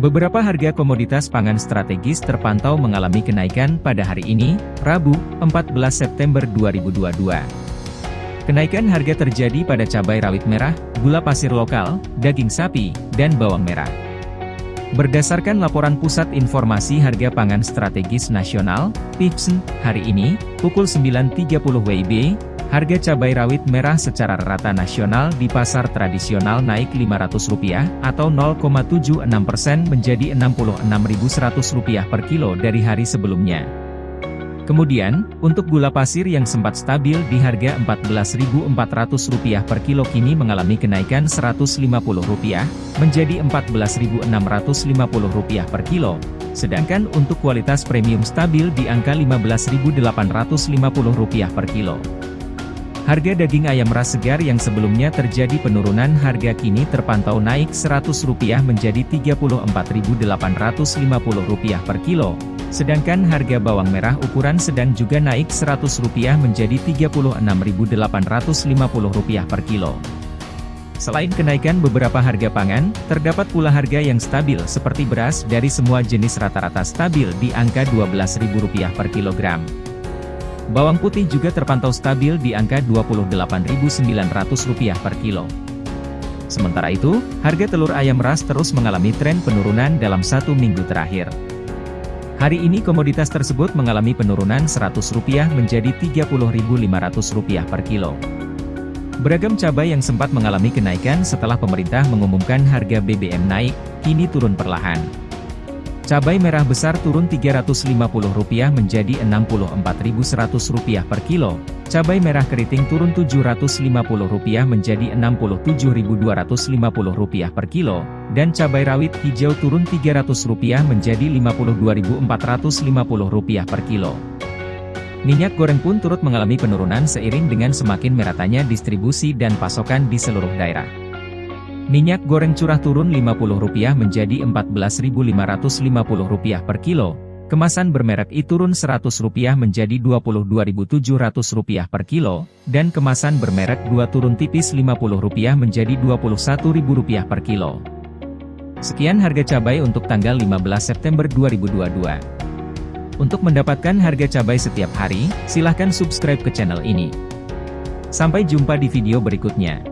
Beberapa harga komoditas pangan strategis terpantau mengalami kenaikan pada hari ini, Rabu, 14 September 2022. Kenaikan harga terjadi pada cabai rawit merah, gula pasir lokal, daging sapi, dan bawang merah. Berdasarkan laporan Pusat Informasi Harga Pangan Strategis Nasional, PIPSN, hari ini, pukul 9.30 WIB, Harga cabai rawit merah secara rata nasional di pasar tradisional naik Rp500 atau 0,76% menjadi Rp66.100 per kilo dari hari sebelumnya. Kemudian, untuk gula pasir yang sempat stabil di harga Rp14.400 per kilo kini mengalami kenaikan Rp150 menjadi Rp14.650 per kilo, sedangkan untuk kualitas premium stabil di angka Rp15.850 per kilo. Harga daging ayam ras segar yang sebelumnya terjadi penurunan harga kini terpantau naik Rp100 menjadi Rp34.850 per kilo. Sedangkan harga bawang merah ukuran sedang juga naik Rp100 menjadi Rp36.850 per kilo. Selain kenaikan beberapa harga pangan, terdapat pula harga yang stabil seperti beras dari semua jenis rata-rata stabil di angka Rp12.000 per kilogram. Bawang putih juga terpantau stabil di angka Rp28.900 per kilo. Sementara itu, harga telur ayam ras terus mengalami tren penurunan dalam satu minggu terakhir. Hari ini komoditas tersebut mengalami penurunan Rp100 menjadi Rp30.500 per kilo. Beragam cabai yang sempat mengalami kenaikan setelah pemerintah mengumumkan harga BBM naik, kini turun perlahan. Cabai merah besar turun Rp350 menjadi Rp64.100 per kilo, cabai merah keriting turun Rp750 menjadi Rp62.250 per kilo, dan cabai rawit hijau turun Rp300 menjadi Rp52.450 per kilo. Minyak goreng pun turut mengalami penurunan seiring dengan semakin meratanya distribusi dan pasokan di seluruh daerah. Minyak goreng curah turun Rp50 menjadi Rp14.550 per kilo, kemasan bermerek I turun Rp100 menjadi Rp22.700 per kilo, dan kemasan bermerek 2 turun tipis Rp50 menjadi Rp21.000 per kilo. Sekian harga cabai untuk tanggal 15 September 2022. Untuk mendapatkan harga cabai setiap hari, silahkan subscribe ke channel ini. Sampai jumpa di video berikutnya.